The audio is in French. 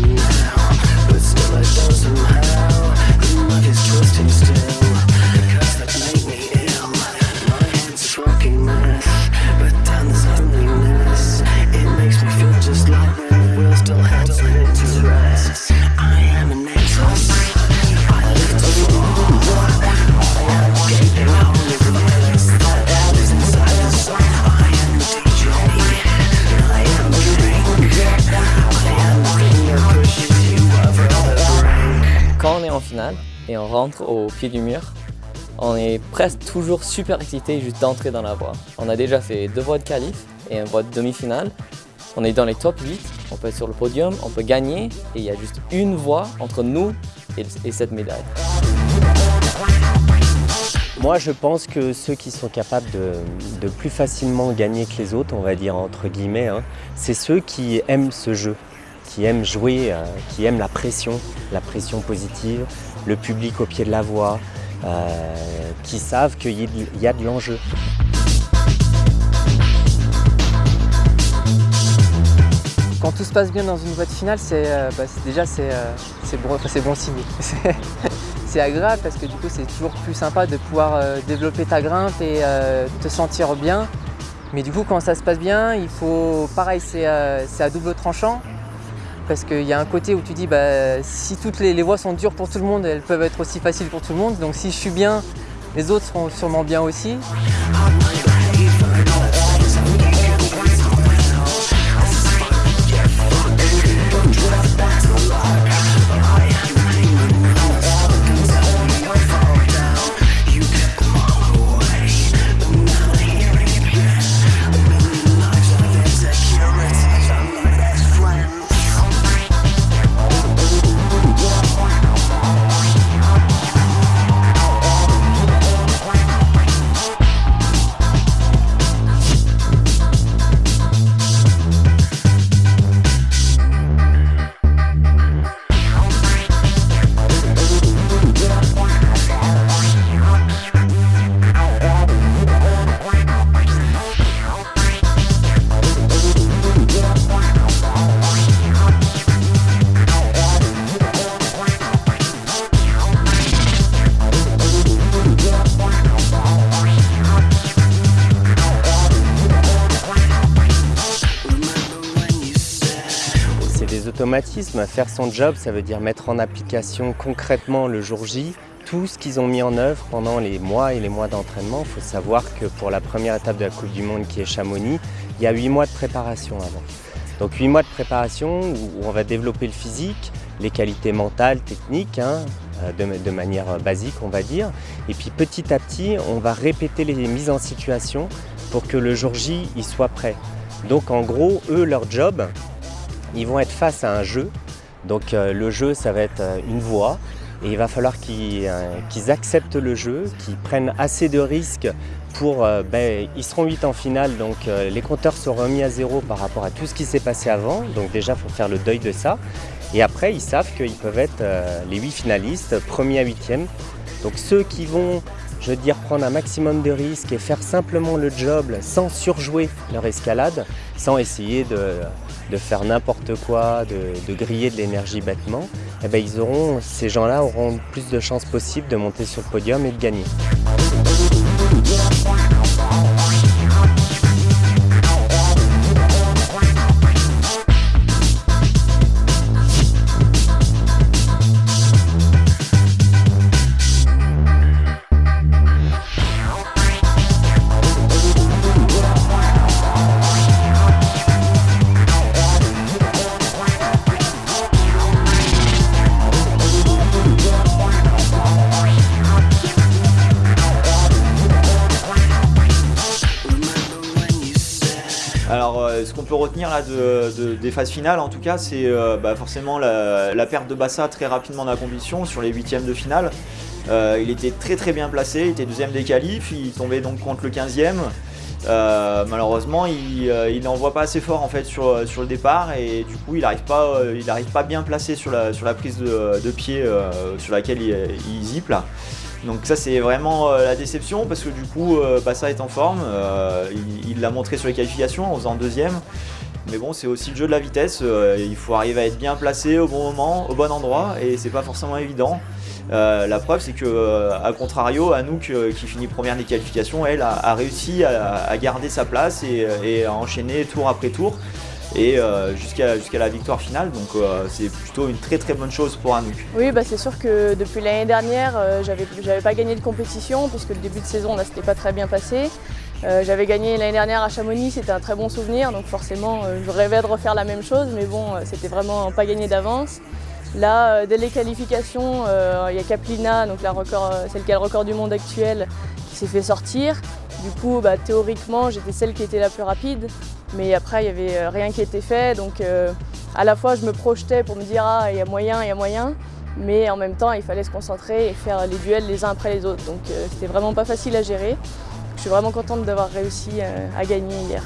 Now. Rentre au pied du mur, on est presque toujours super excité juste d'entrer dans la voie. On a déjà fait deux voies de qualif et une voie de demi-finale. On est dans les top 8, on peut être sur le podium, on peut gagner et il y a juste une voie entre nous et, cette médaille. Moi, je pense que ceux qui sont capables de, plus facilement gagner que les autres, on va dire entre guillemets, hein, c'est ceux qui aiment ce jeu, qui aiment jouer, euh, qui aiment la pression, la pression positive, le public au pied de la voie, euh, qui savent qu'il y a de l'enjeu. Quand tout se passe bien dans une de finale, c'est euh, bah, déjà euh, c'est bon signe. c'est agréable parce que du coup c'est toujours plus sympa de pouvoir développer ta grimpe et te sentir bien. Mais du coup quand ça se passe bien, il faut pareil c'est à double tranchant parce qu'il y a un côté où tu dis bah, si toutes les, voies sont dures pour tout le monde, elles peuvent être aussi faciles pour tout le monde. Donc si je suis bien, les autres seront sûrement bien aussi. Automatismes. Faire son job, ça veut dire mettre en application concrètement le jour J tout ce qu'ils ont mis en œuvre pendant les mois et les mois d'entraînement. Il faut savoir que pour la première étape de la Coupe du Monde qui est Chamonix, il y a huit mois de préparation avant. Donc huit mois de préparation où on va développer le physique, les qualités mentales, techniques, hein, euh, de, manière basique on va dire. Et puis petit à petit, on va répéter les mises en situation pour que le jour J il soit prêt. Donc en gros, eux, leur job, ils vont être face à un jeu. Donc euh, le jeu, ça va être euh, une voie. Et il va falloir qu'ils euh, acceptent le jeu, qu'ils prennent assez de risques pour... Ben, ils seront 8 en finale, donc les compteurs seront remis à zéro par rapport à tout ce qui s'est passé avant. Donc déjà, il faut faire le deuil de ça. Et après, ils savent qu'ils peuvent être les 8 finalistes, premier à 8e. Donc ceux qui vont, je veux dire, prendre un maximum de risques et faire simplement le job sans surjouer leur escalade, sans essayer de de faire n'importe quoi, de, griller de l'énergie bêtement, eh ben, ces gens-là auront plus de chances possibles de monter sur le podium et de gagner. Ce qu'on peut retenir là des phases finales, en tout cas, c'est euh, bah, forcément la, perte de Bassa très rapidement dans la compétition sur les huitièmes de finale. Euh, il était très très bien placé, il était deuxième des qualifs, il tombait donc contre le 15e. Euh, malheureusement, il n'envoie pas assez fort en fait sur, le départ et du coup, il n'arrive pas, pas bien placé sur la, prise de, pied sur laquelle il, il là. Donc ça c'est vraiment euh, la déception parce que du coup euh, Bassa est en forme, euh, il l'a montré sur les qualifications en faisant deuxième. Mais bon c'est aussi le jeu de la vitesse, il faut arriver à être bien placé au bon moment, au bon endroit et c'est pas forcément évident. la preuve c'est que à contrario, Anouk qui finit première des qualifications, elle a, réussi à, garder sa place et à enchaîner tour après tour et euh, jusqu'à la victoire finale. Donc euh, c'est plutôt une très très bonne chose pour Anouk. Oui, bah, c'est sûr que depuis l'année dernière, euh, j'avais pas gagné de compétition puisque le début de saison là c'était pas très bien passé. j'avais gagné l'année dernière à Chamonix, c'était un très bon souvenir, donc forcément je rêvais de refaire la même chose, mais bon, c'était vraiment pas gagné d'avance. Là, dès les qualifications, il y a Kaplina, donc la record, celle qui a le record du monde actuel, qui s'est fait sortir. Du coup, bah, théoriquement, j'étais celle qui était la plus rapide, mais après, il n'y avait rien qui était fait. Donc, à la fois, je me projetais pour me dire « Ah, il y a moyen, il y a moyen », mais en même temps, il fallait se concentrer et faire les duels les uns après les autres. Donc, c'était vraiment pas facile à gérer. Je suis vraiment contente d'avoir réussi à gagner hier.